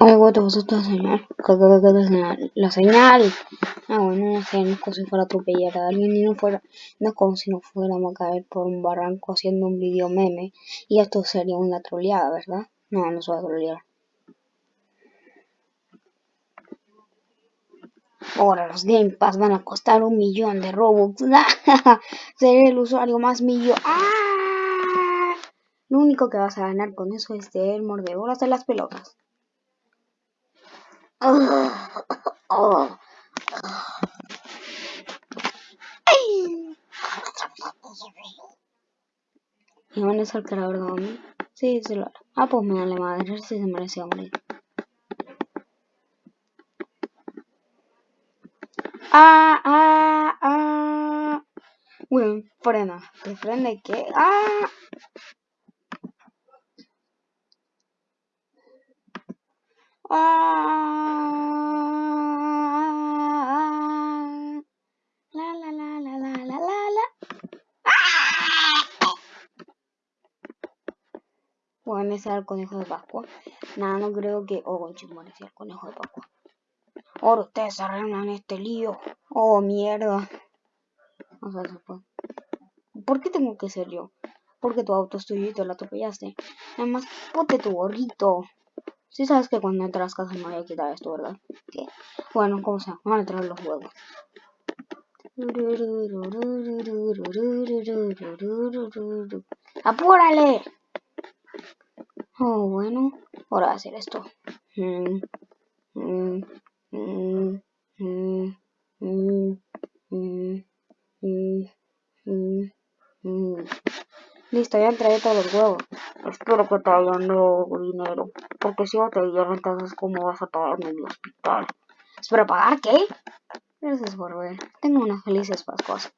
Algo te vas a enseñar. ¿Qué te enseñar? La señal. Ah, bueno, no sé, no es como si fuera atropellar a alguien y no fuera, no es como si no fuéramos a caer por un barranco haciendo un video meme. Y esto sería una troleada, ¿verdad? No, no se va a trolear. Ahora los Game Pass van a costar un millón de Robux. Seré el usuario más millón. ¡Ah! Lo único que vas a ganar con eso es el mordedoras de las pelotas. ¿Y van a ser creador de mí? Sí, se lo hará. Ah, pues me la madre, si se merece morir. Ah, ah, ah. Bueno, frena. ¿Te frena qué? Ah. Ah. La la la la la la la. ¡Ah! Bueno, ese era el conejo de Pascua. Nada, no creo que. Oh, conchito, sea el conejo de Pascua. Ahora ustedes arreglan este lío. Oh, mierda. O sea. ¿Por qué tengo que ser yo? Porque tu auto es tuyo y te lo atropellaste. Además, ponte tu gorrito. Si sabes que cuando entras a casa me voy a quitar esto, ¿verdad? ¿Qué? Bueno, como sea, van a entrar los huevos. ¡Apúrale! Oh, bueno, ahora voy a hacer esto. Mm, mm, mm, Listo, ya entregué todos los huevos. Espero que te hayan dado dinero. Porque si no te dieron, entonces ¿cómo vas a pagarme en el hospital? ¿Espero pagar qué? Gracias por ver. Tengo unas felices Pascuas.